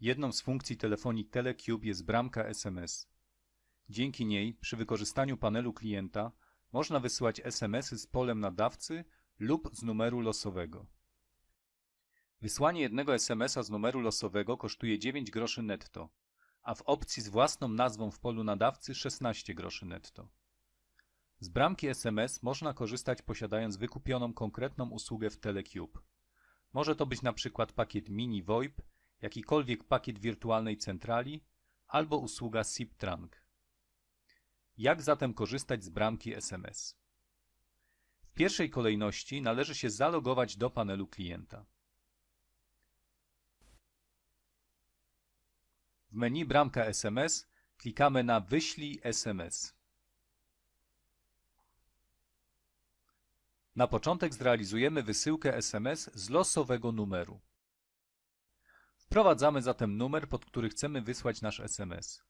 Jedną z funkcji telefonii Telecube jest bramka SMS. Dzięki niej, przy wykorzystaniu panelu klienta, można wysyłać SMS-y z polem nadawcy lub z numeru losowego. Wysłanie jednego SMS-a z numeru losowego kosztuje 9 groszy netto, a w opcji z własną nazwą w polu nadawcy 16 groszy netto. Z bramki SMS można korzystać posiadając wykupioną konkretną usługę w Telecube. Może to być na przykład pakiet mini VoIP, jakikolwiek pakiet wirtualnej centrali albo usługa SIP-Trunk. Jak zatem korzystać z bramki SMS? W pierwszej kolejności należy się zalogować do panelu klienta. W menu Bramka SMS klikamy na Wyślij SMS. Na początek zrealizujemy wysyłkę SMS z losowego numeru. Wprowadzamy zatem numer, pod który chcemy wysłać nasz SMS.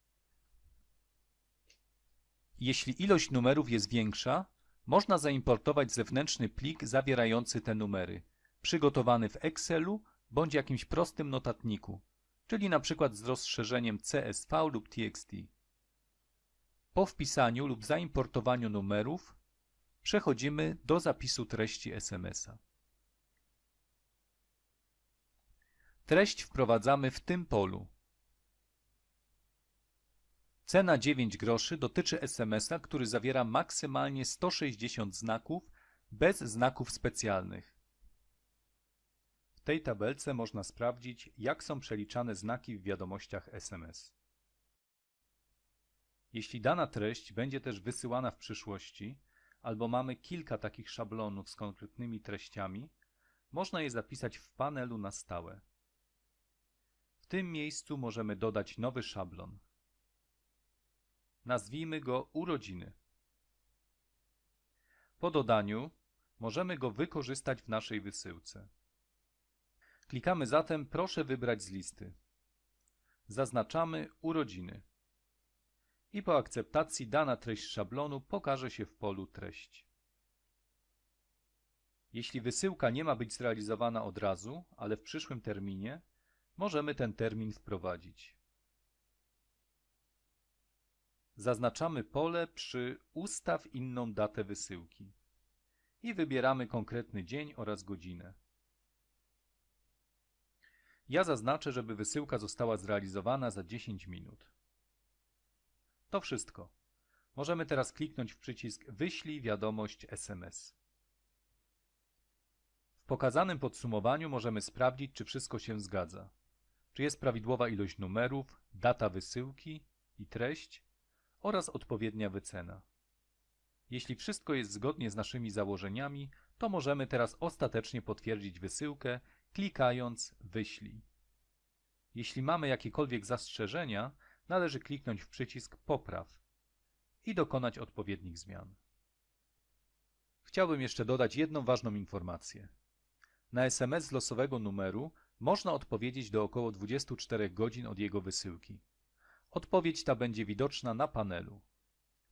Jeśli ilość numerów jest większa, można zaimportować zewnętrzny plik zawierający te numery, przygotowany w Excelu bądź jakimś prostym notatniku, czyli przykład z rozszerzeniem CSV lub TXT. Po wpisaniu lub zaimportowaniu numerów przechodzimy do zapisu treści SMS-a. Treść wprowadzamy w tym polu. Cena 9 groszy dotyczy SMS-a, który zawiera maksymalnie 160 znaków bez znaków specjalnych. W tej tabelce można sprawdzić, jak są przeliczane znaki w wiadomościach SMS. Jeśli dana treść będzie też wysyłana w przyszłości, albo mamy kilka takich szablonów z konkretnymi treściami, można je zapisać w panelu na stałe. Tym miejscu możemy dodać nowy szablon. Nazwijmy go urodziny. Po dodaniu możemy go wykorzystać w naszej wysyłce. Klikamy zatem Proszę wybrać z listy. Zaznaczamy urodziny. I po akceptacji dana treść szablonu pokaże się w polu treść. Jeśli wysyłka nie ma być zrealizowana od razu, ale w przyszłym terminie, możemy ten termin wprowadzić. Zaznaczamy pole przy Ustaw inną datę wysyłki i wybieramy konkretny dzień oraz godzinę. Ja zaznaczę, żeby wysyłka została zrealizowana za 10 minut. To wszystko. Możemy teraz kliknąć w przycisk Wyślij wiadomość SMS. W pokazanym podsumowaniu możemy sprawdzić, czy wszystko się zgadza. Czy jest prawidłowa ilość numerów, data wysyłki i treść oraz odpowiednia wycena. Jeśli wszystko jest zgodnie z naszymi założeniami, to możemy teraz ostatecznie potwierdzić wysyłkę, klikając Wyślij. Jeśli mamy jakiekolwiek zastrzeżenia, należy kliknąć w przycisk Popraw i dokonać odpowiednich zmian. Chciałbym jeszcze dodać jedną ważną informację. Na SMS z losowego numeru można odpowiedzieć do około 24 godzin od jego wysyłki. Odpowiedź ta będzie widoczna na panelu.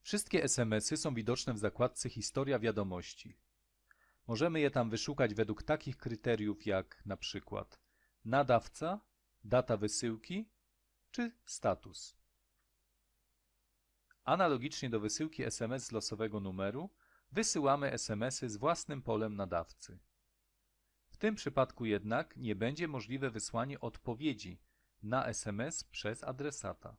Wszystkie SMS-y są widoczne w zakładce Historia wiadomości. Możemy je tam wyszukać według takich kryteriów jak na przykład nadawca, data wysyłki czy status. Analogicznie do wysyłki SMS z losowego numeru, wysyłamy SMS-y z własnym polem nadawcy. W tym przypadku jednak nie będzie możliwe wysłanie odpowiedzi na SMS przez adresata.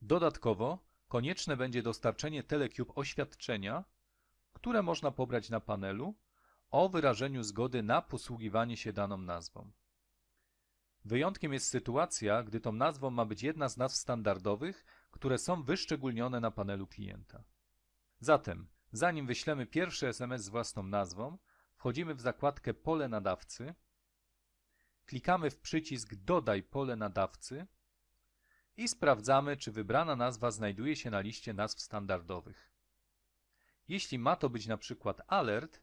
Dodatkowo konieczne będzie dostarczenie Telecube oświadczenia, które można pobrać na panelu o wyrażeniu zgody na posługiwanie się daną nazwą. Wyjątkiem jest sytuacja, gdy tą nazwą ma być jedna z nazw standardowych, które są wyszczególnione na panelu klienta. Zatem, zanim wyślemy pierwszy SMS z własną nazwą, wchodzimy w zakładkę Pole nadawcy, klikamy w przycisk Dodaj pole nadawcy i sprawdzamy, czy wybrana nazwa znajduje się na liście nazw standardowych. Jeśli ma to być na przykład alert,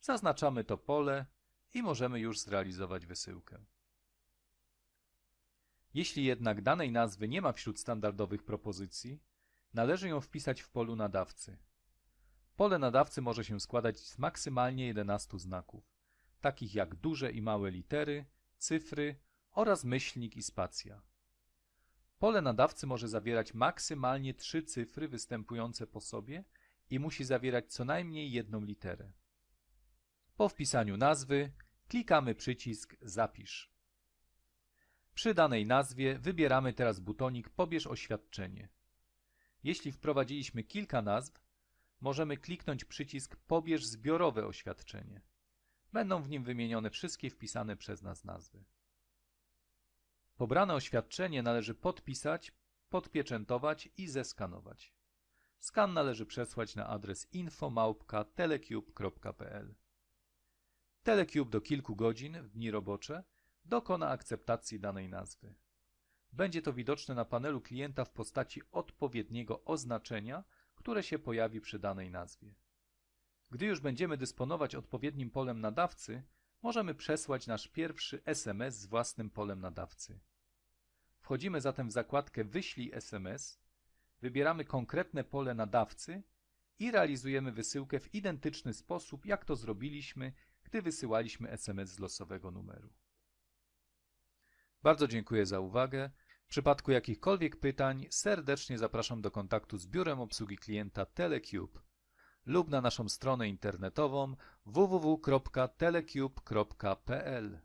zaznaczamy to pole i możemy już zrealizować wysyłkę. Jeśli jednak danej nazwy nie ma wśród standardowych propozycji, należy ją wpisać w polu nadawcy. Pole nadawcy może się składać z maksymalnie 11 znaków, takich jak duże i małe litery, cyfry oraz myślnik i spacja. Pole nadawcy może zawierać maksymalnie trzy cyfry występujące po sobie i musi zawierać co najmniej jedną literę. Po wpisaniu nazwy klikamy przycisk Zapisz. Przy danej nazwie wybieramy teraz butonik Pobierz oświadczenie. Jeśli wprowadziliśmy kilka nazw, możemy kliknąć przycisk Pobierz zbiorowe oświadczenie. Będą w nim wymienione wszystkie wpisane przez nas nazwy. Pobrane oświadczenie należy podpisać, podpieczętować i zeskanować. Skan należy przesłać na adres info@telecube.pl. Telecube do kilku godzin w dni robocze dokona akceptacji danej nazwy. Będzie to widoczne na panelu klienta w postaci odpowiedniego oznaczenia, które się pojawi przy danej nazwie. Gdy już będziemy dysponować odpowiednim polem nadawcy, możemy przesłać nasz pierwszy SMS z własnym polem nadawcy. Wchodzimy zatem w zakładkę Wyślij SMS, wybieramy konkretne pole nadawcy i realizujemy wysyłkę w identyczny sposób, jak to zrobiliśmy, gdy wysyłaliśmy SMS z losowego numeru. Bardzo dziękuję za uwagę. W przypadku jakichkolwiek pytań serdecznie zapraszam do kontaktu z biurem obsługi klienta Telecube lub na naszą stronę internetową www.telecube.pl.